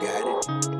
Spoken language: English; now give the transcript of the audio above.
got it.